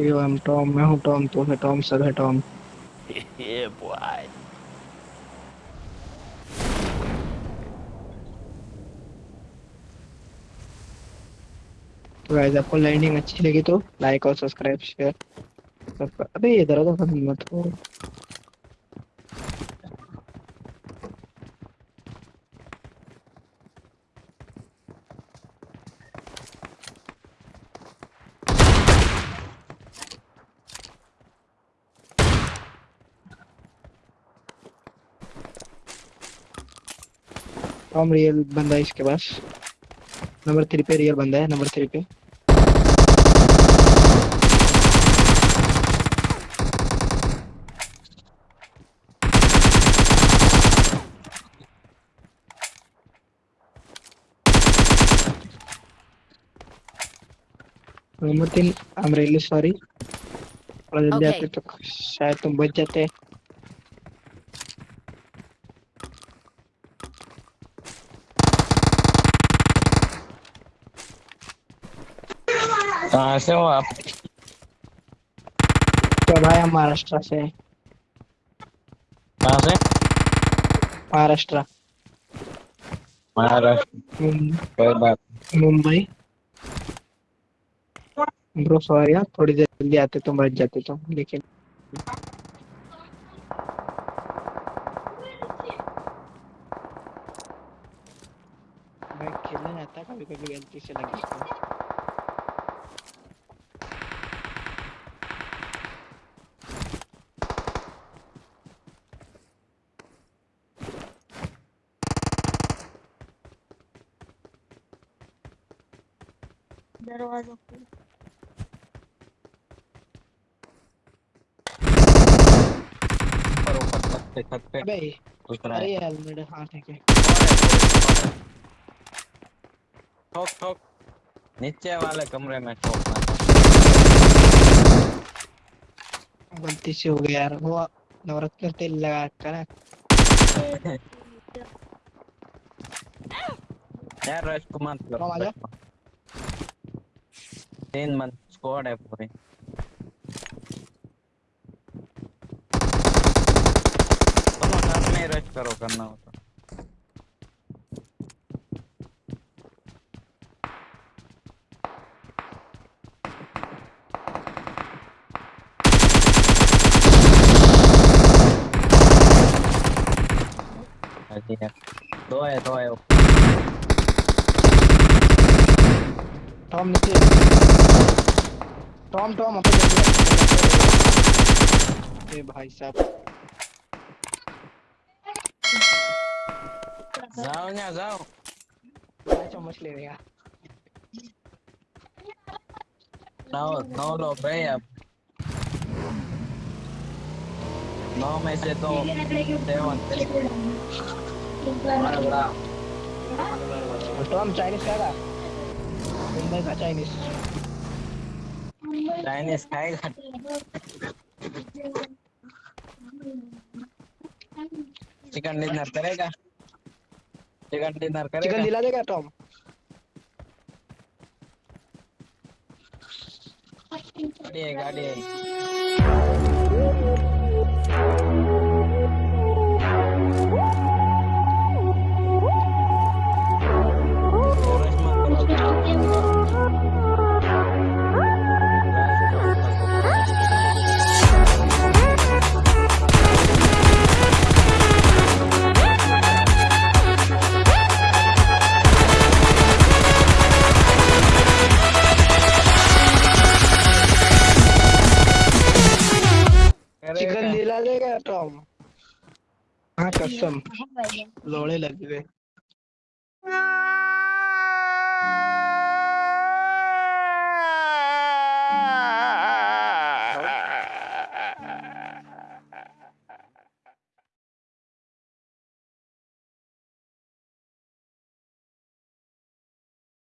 यो M Tom मैं हूँ Tom तू है टॉम सब है टॉम yeah, boy. तो गाइस आपको लैंडिंग अच्छी लगी तो लाइक और सब्सक्राइब शेयर अबे इधर तो मत हो टॉम रियल बंदा है इसके पास नंबर थ्री पे रियल बंदा है नंबर थ्री पे नंबर तीन एम सॉरी थोड़ा जल्दी आते तो शायद तुम बच जाते कहाँ से हो आप तो भाई हम महाराष्ट्र से कहाँ से महाराष्ट्र महाराष्ट्र मुं- मुंबई ब्रो सॉरी यार थोड़ी देर जल्दी आते तो बच जाते तो लेकिन भाई खेलने जाता कभी कभी गलती से लगी दरवाज़ा खोल ऊपर ऊपर छत पे छत पे अबे अरे है हेलमेट हाँ ठीक है ठोक। ठोक नीचे वाले कमरे में ठोकना गलती से हो गया यार वो नवरत्न तेल लगा कर यार रश को मत करो? तीन मन स्क्वाड है पूरी दोनों साथ में रश करो, करना हो तो। दो है दो है टॉम नीचे टॉम टॉम अपन ए भाई साहब जाओ ना जाओ। मैं चम्मच ले लेगा नौ नौ लोग गए अब नौ में से तो सेवन टॉम चाइनीज़ खाएगा मुंबई का चाइनीज़ चाइनीज़ खाएगा चिकन डिनर करेगा? चिकन डिनर करेगा? चिकन दिला देगा टॉम गाड़ी है गाड़ी है। देगा टॉम हाँ कसम लोड़े लग गए